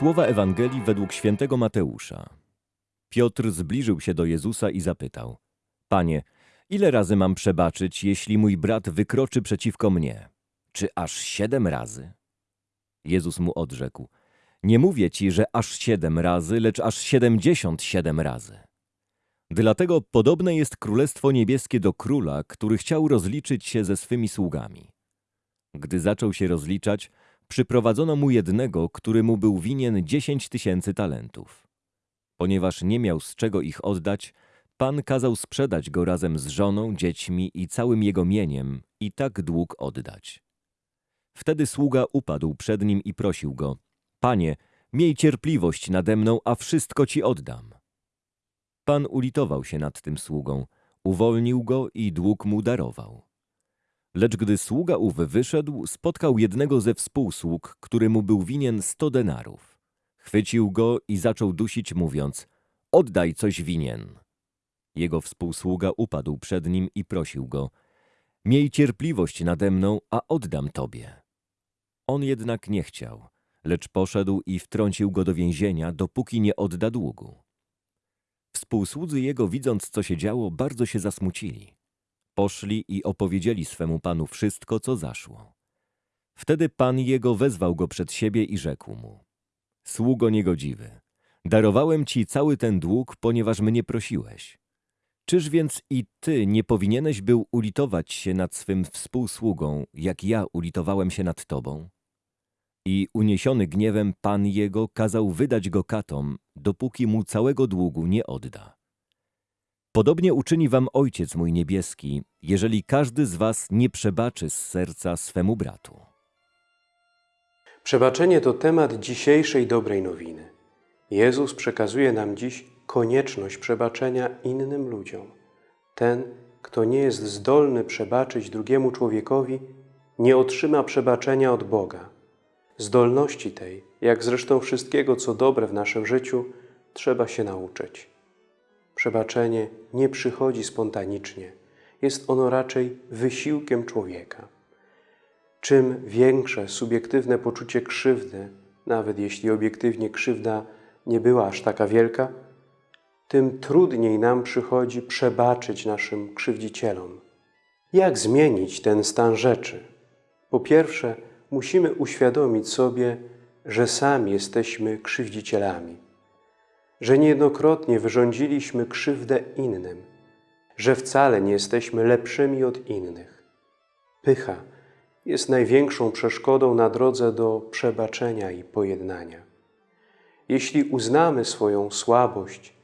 Słowa Ewangelii według świętego Mateusza. Piotr zbliżył się do Jezusa i zapytał: Panie, ile razy mam przebaczyć, jeśli mój brat wykroczy przeciwko mnie? Czy aż siedem razy? Jezus mu odrzekł: Nie mówię ci, że aż siedem razy, lecz aż siedemdziesiąt siedem razy. Dlatego podobne jest Królestwo Niebieskie do króla, który chciał rozliczyć się ze swymi sługami. Gdy zaczął się rozliczać, przyprowadzono mu jednego, który mu był winien dziesięć tysięcy talentów. Ponieważ nie miał z czego ich oddać, Pan kazał sprzedać go razem z żoną, dziećmi i całym jego mieniem i tak dług oddać. Wtedy sługa upadł przed nim i prosił go, Panie, miej cierpliwość nade mną, a wszystko ci oddam. Pan ulitował się nad tym sługą, uwolnił go i dług mu darował. Lecz gdy sługa ów wyszedł, spotkał jednego ze współsług, który mu był winien sto denarów. Chwycił go i zaczął dusić, mówiąc, oddaj coś winien. Jego współsługa upadł przed nim i prosił go, miej cierpliwość nade mną, a oddam tobie. On jednak nie chciał, lecz poszedł i wtrącił go do więzienia, dopóki nie odda długu. Współsłudzy jego, widząc co się działo, bardzo się zasmucili. Poszli i opowiedzieli swemu panu wszystko, co zaszło. Wtedy pan jego wezwał go przed siebie i rzekł mu: Sługo niegodziwy, darowałem ci cały ten dług, ponieważ mnie prosiłeś. Czyż więc i ty nie powinieneś był ulitować się nad swym współsługą, jak ja ulitowałem się nad tobą? I uniesiony gniewem pan jego kazał wydać go katom, dopóki mu całego długu nie odda. Podobnie uczyni wam Ojciec mój niebieski, jeżeli każdy z was nie przebaczy z serca swemu bratu. Przebaczenie to temat dzisiejszej dobrej nowiny. Jezus przekazuje nam dziś konieczność przebaczenia innym ludziom. Ten, kto nie jest zdolny przebaczyć drugiemu człowiekowi, nie otrzyma przebaczenia od Boga. Zdolności tej, jak zresztą wszystkiego, co dobre w naszym życiu, trzeba się nauczyć. Przebaczenie nie przychodzi spontanicznie. Jest ono raczej wysiłkiem człowieka. Czym większe subiektywne poczucie krzywdy, nawet jeśli obiektywnie krzywda nie była aż taka wielka, tym trudniej nam przychodzi przebaczyć naszym krzywdzicielom. Jak zmienić ten stan rzeczy? Po pierwsze, musimy uświadomić sobie, że sami jesteśmy krzywdzicielami, że niejednokrotnie wyrządziliśmy krzywdę innym, że wcale nie jesteśmy lepszymi od innych. Pycha jest największą przeszkodą na drodze do przebaczenia i pojednania. Jeśli uznamy swoją słabość,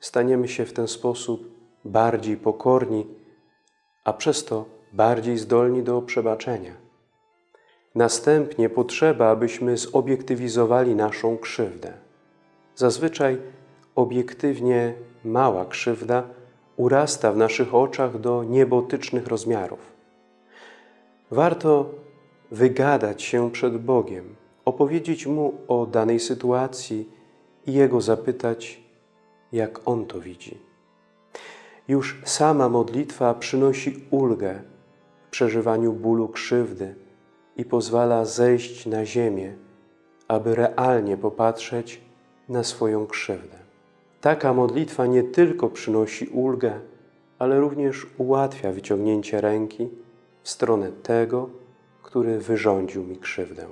staniemy się w ten sposób bardziej pokorni, a przez to bardziej zdolni do przebaczenia. Następnie potrzeba, abyśmy zobiektywizowali naszą krzywdę. Zazwyczaj obiektywnie mała krzywda urasta w naszych oczach do niebotycznych rozmiarów. Warto wygadać się przed Bogiem, opowiedzieć Mu o danej sytuacji i Jego zapytać, jak On to widzi. Już sama modlitwa przynosi ulgę w przeżywaniu bólu krzywdy i pozwala zejść na ziemię, aby realnie popatrzeć na swoją krzywdę. Taka modlitwa nie tylko przynosi ulgę, ale również ułatwia wyciągnięcie ręki w stronę tego, który wyrządził mi krzywdę.